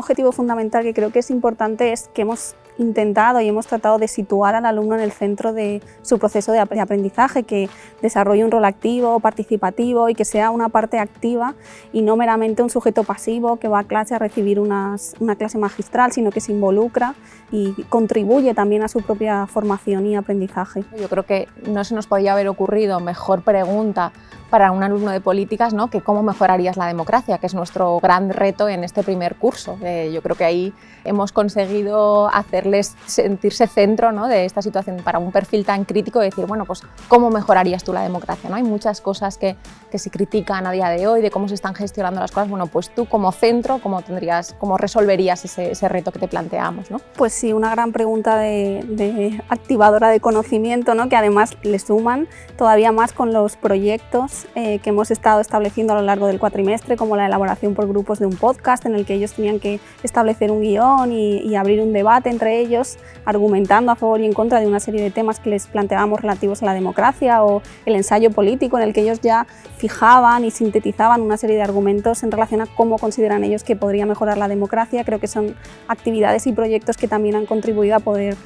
objetivo fundamental que creo que es importante es que hemos intentado y hemos tratado de situar al alumno en el centro de su proceso de aprendizaje, que desarrolle un rol activo, participativo y que sea una parte activa y no meramente un sujeto pasivo que va a clase a recibir una clase magistral, sino que se involucra y contribuye también a su propia formación y aprendizaje. Yo creo que no se nos podía haber ocurrido mejor pregunta para un alumno de políticas ¿no? que cómo mejorarías la democracia, que es nuestro gran reto en este primer curso. Eh, yo creo que ahí hemos conseguido hacerles sentirse centro ¿no? de esta situación para un perfil tan crítico de decir, bueno, pues ¿cómo mejorarías tú la democracia? ¿no? Hay muchas cosas que, que se critican a día de hoy, de cómo se están gestionando las cosas. Bueno, pues tú como centro, ¿cómo, tendrías, cómo resolverías ese, ese reto que te planteamos? ¿no? Pues sí, una gran pregunta de, de activadora de conocimiento, ¿no? que además le suman todavía más con los proyectos eh, que hemos estado estableciendo a lo largo del cuatrimestre, como la elaboración por grupos de un podcast en el que ellos tenían que establecer un guion y, abrir un debate entre ellos, argumentando a favor y en contra de una serie de temas que les planteábamos relativos a la democracia o el ensayo político en el que ellos ya fijaban y sintetizaban una serie de argumentos en relación a cómo consideran ellos que podría mejorar la democracia. Creo que son actividades y proyectos que también han contribuido a poder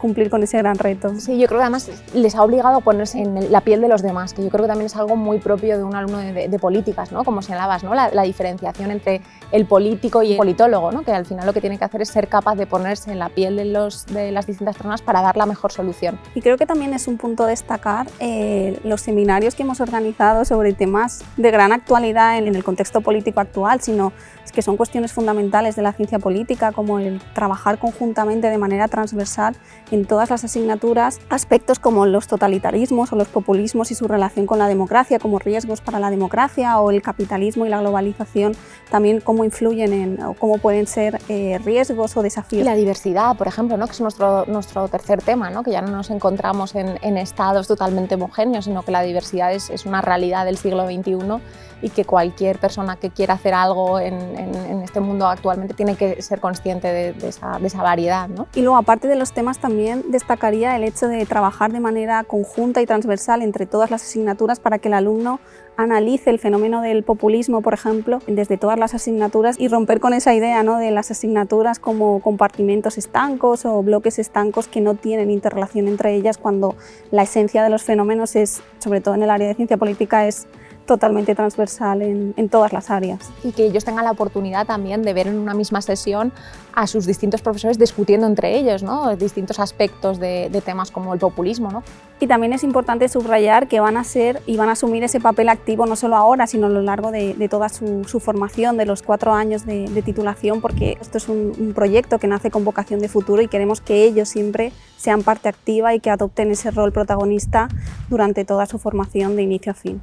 cumplir con ese gran reto. Sí, yo creo que además les ha obligado a ponerse en la piel de los demás, que yo creo que también es algo muy propio de un alumno de, políticas, ¿no? como señalabas, ¿no? La, diferenciación entre el político y el politólogo, ¿no? que al final lo que tiene que hacer es ser capaz de ponerse en la piel de, los, de las distintas personas para dar la mejor solución. Y creo que también es un punto destacar eh, los seminarios que hemos organizado sobre temas de gran actualidad en, en el contexto político actual, sino que son cuestiones fundamentales de la ciencia política, como el trabajar conjuntamente de manera transversal en todas las asignaturas, aspectos como los totalitarismos o los populismos y su relación con la democracia, como riesgos para la democracia, o el capitalismo y la globalización, también cómo influyen en, o cómo pueden ser eh, riesgos o desafíos. La diversidad, por ejemplo, ¿no? que es nuestro, nuestro tercer tema, ¿no? que ya no nos encontramos en, en estados totalmente homogéneos, sino que la diversidad es, es una realidad del siglo XXI y que cualquier persona que quiera hacer algo en, en, este mundo actualmente tiene que ser consciente de, esa, de, esa, variedad. ¿no? Y luego, aparte de los temas, también destacaría el hecho de trabajar de manera conjunta y transversal entre todas las asignaturas para que el alumno analice el fenómeno del populismo, por ejemplo, desde todas las asignaturas y romper con esa idea ¿no? de las asignaturas como compartimentos estancos o bloques estancos que no tienen interrelación entre ellas cuando la esencia de los fenómenos es, sobre todo en el área de ciencia política, es totalmente transversal en, en, todas las áreas. Y que ellos tengan la oportunidad también de ver en una misma sesión a sus distintos profesores discutiendo entre ellos ¿no? distintos aspectos de, de temas como el populismo. ¿no? Y también es importante subrayar que van a ser y van a asumir ese papel activo no solo ahora, sino a lo largo de, de toda su, su, formación, de los cuatro años de, de titulación, porque esto es un, un proyecto que nace con vocación de futuro y queremos que ellos siempre sean parte activa y que adopten ese rol protagonista durante toda su formación de inicio a fin.